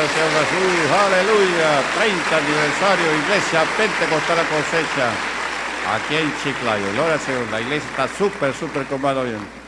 aleluya. 30 aniversario, Iglesia Pentecostal Cosecha. Aquí en Chiclayo. Gloria al Señor. La iglesia está súper, súper comado bien.